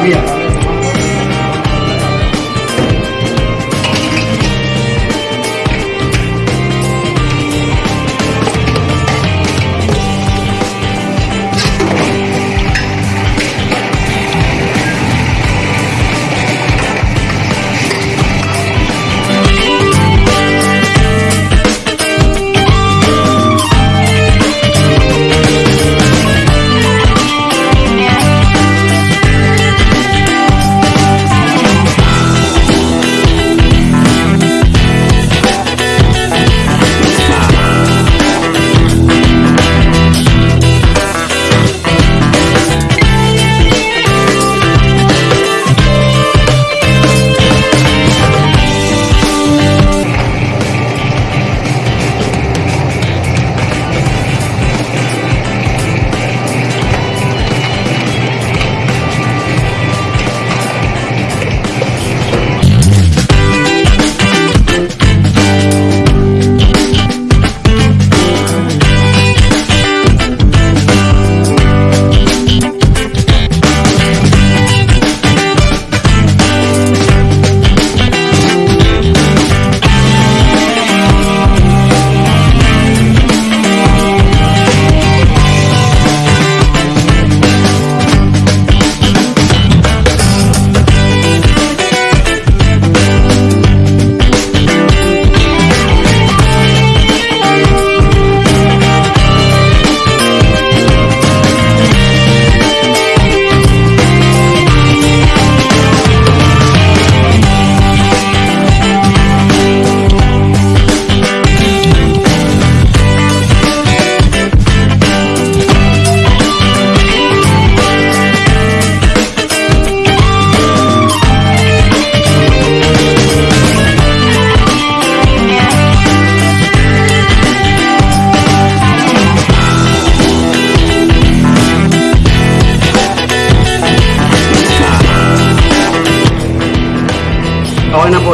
Dami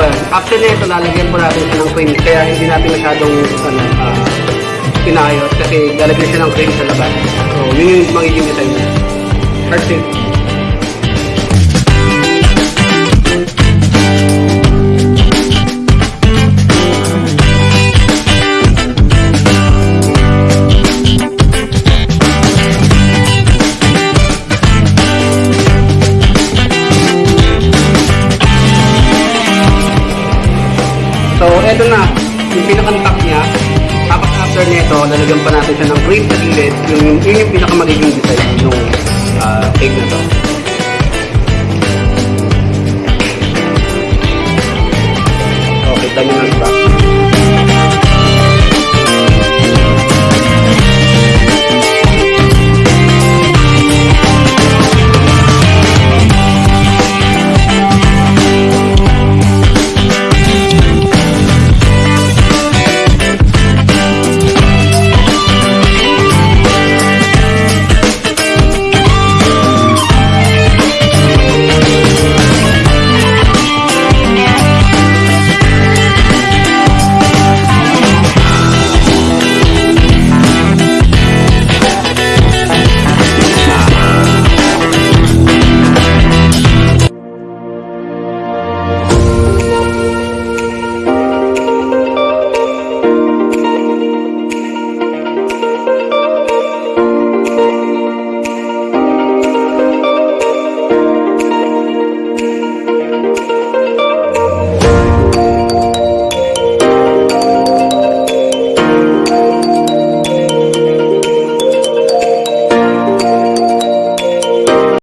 yan. After nito, lalagyan po natin siya ng cream. Kaya hindi natin masyadong ano, uh, pinayos kasi lalagyan siya ng cream sa labas. So, yun yung magiging design niya. That's it. Nito, lalagyan pa natin siya ng cream sa gilid. Yung, yun yung pinaka magiging design ng uh, cake na to. Okay, na sa back.